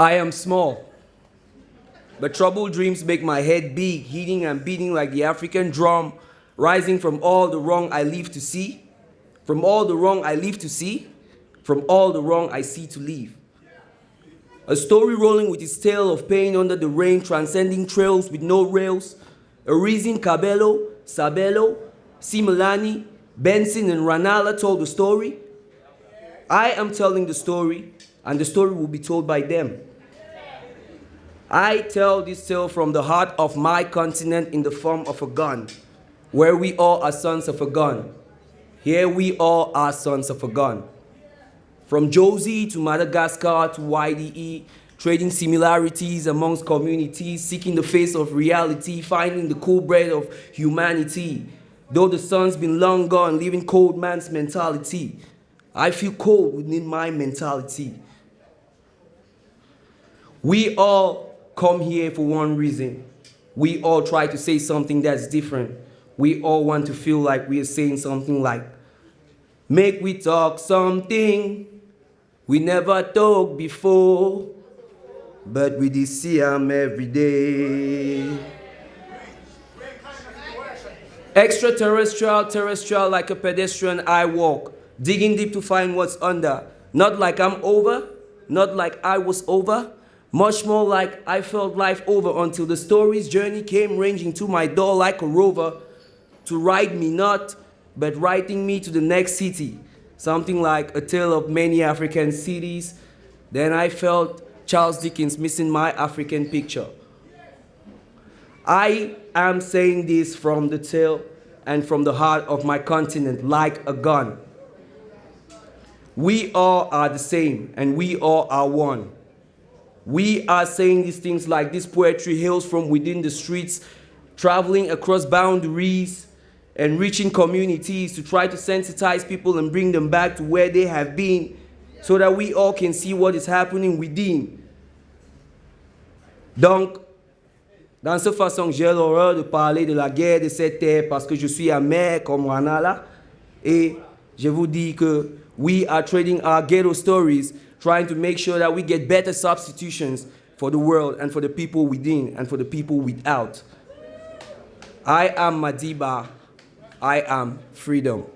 I am small. But troubled dreams make my head big, hitting and beating like the African drum, rising from all the wrong I leave to see, from all the wrong I leave to see, from all the wrong I see to leave. A story rolling with its tale of pain under the rain, transcending trails with no rails. A reason Cabello, Sabello, Similani, Benson, and Ranala told the story. I am telling the story, and the story will be told by them. I tell this tale from the heart of my continent in the form of a gun, where we all are sons of a gun. Here we all are sons of a gun. From Jozi to Madagascar to YDE, trading similarities amongst communities, seeking the face of reality, finding the cool bread of humanity. Though the sun's been long gone, living cold man's mentality. I feel cold within my mentality. We all come here for one reason. We all try to say something that's different. We all want to feel like we are saying something like, make we talk something we never talk before, but we did see them every day. Extraterrestrial, terrestrial, like a pedestrian, I walk, digging deep to find what's under. Not like I'm over, not like I was over, much more like I felt life over until the story's journey came ranging to my door like a rover to ride me not, but riding me to the next city. Something like a tale of many African cities. Then I felt Charles Dickens missing my African picture. I am saying this from the tail and from the heart of my continent like a gun. We all are the same and we all are one. We are saying these things like this poetry hails from within the streets, traveling across boundaries and reaching communities to try to sensitize people and bring them back to where they have been so that we all can see what is happening within. Donc, dans cette façon, j'ai l'horreur de parler de la guerre de cette terre parce que je suis amer comme Ranala et je vous dis que we are trading our ghetto stories trying to make sure that we get better substitutions for the world and for the people within and for the people without. I am Madiba. I am freedom.